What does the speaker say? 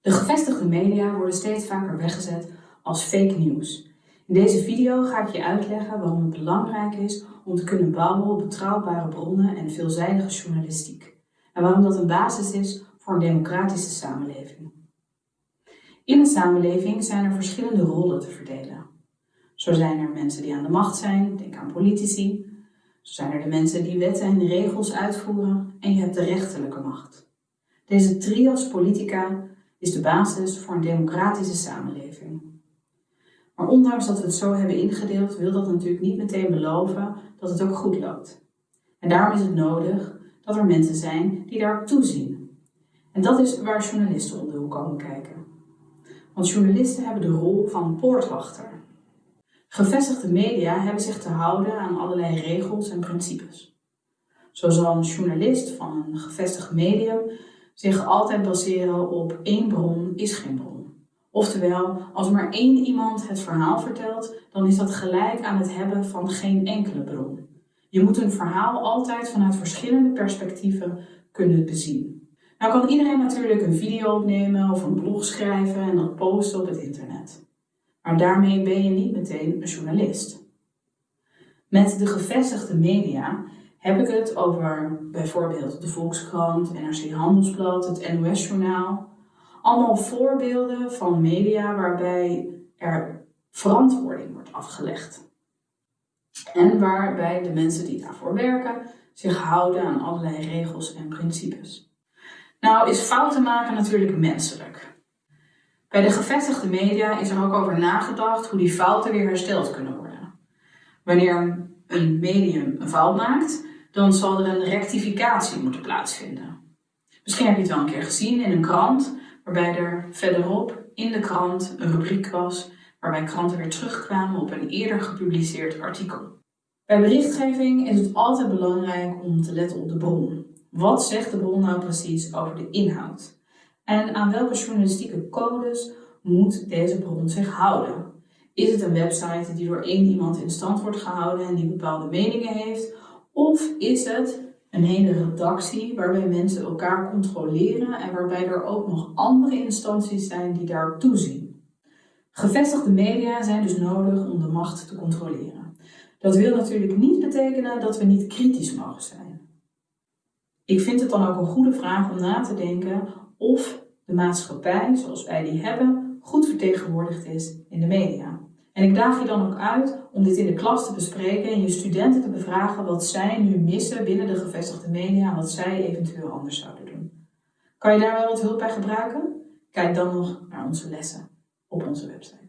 De gevestigde media worden steeds vaker weggezet als fake news. In deze video ga ik je uitleggen waarom het belangrijk is om te kunnen bouwen op betrouwbare bronnen en veelzijdige journalistiek. En waarom dat een basis is voor een democratische samenleving. In een samenleving zijn er verschillende rollen te verdelen. Zo zijn er mensen die aan de macht zijn, denk aan politici. Zo zijn er de mensen die wetten en regels uitvoeren en je hebt de rechterlijke macht. Deze trias politica is de basis voor een democratische samenleving. Maar ondanks dat we het zo hebben ingedeeld, wil dat natuurlijk niet meteen beloven dat het ook goed loopt. En daarom is het nodig dat er mensen zijn die daarop toezien. En dat is waar journalisten om de hoek komen kijken. Want journalisten hebben de rol van poortwachter. Gevestigde media hebben zich te houden aan allerlei regels en principes. Zo zal een journalist van een gevestigd medium zich altijd baseren op één bron is geen bron. Oftewel, als maar één iemand het verhaal vertelt, dan is dat gelijk aan het hebben van geen enkele bron. Je moet een verhaal altijd vanuit verschillende perspectieven kunnen bezien. Nou kan iedereen natuurlijk een video opnemen of een blog schrijven en dat posten op het internet. Maar daarmee ben je niet meteen een journalist. Met de gevestigde media heb ik het over bijvoorbeeld de Volkskrant, NRC Handelsblad, het NOS-journaal. Allemaal voorbeelden van media waarbij er verantwoording wordt afgelegd. En waarbij de mensen die daarvoor werken zich houden aan allerlei regels en principes. Nou is fouten maken natuurlijk menselijk. Bij de gevestigde media is er ook over nagedacht hoe die fouten weer hersteld kunnen worden. Wanneer een medium een fout maakt, dan zal er een rectificatie moeten plaatsvinden. Misschien heb je het wel een keer gezien in een krant, waarbij er verderop in de krant een rubriek was waarbij kranten weer terugkwamen op een eerder gepubliceerd artikel. Bij berichtgeving is het altijd belangrijk om te letten op de bron. Wat zegt de bron nou precies over de inhoud? En aan welke journalistieke codes moet deze bron zich houden? Is het een website die door één iemand in stand wordt gehouden en die bepaalde meningen heeft? Of is het een hele redactie waarbij mensen elkaar controleren en waarbij er ook nog andere instanties zijn die daar toezien? Gevestigde media zijn dus nodig om de macht te controleren. Dat wil natuurlijk niet betekenen dat we niet kritisch mogen zijn. Ik vind het dan ook een goede vraag om na te denken of de maatschappij, zoals wij die hebben, goed vertegenwoordigd is in de media. En ik daag je dan ook uit om dit in de klas te bespreken en je studenten te bevragen wat zij nu missen binnen de gevestigde media en wat zij eventueel anders zouden doen. Kan je daar wel wat hulp bij gebruiken? Kijk dan nog naar onze lessen op onze website.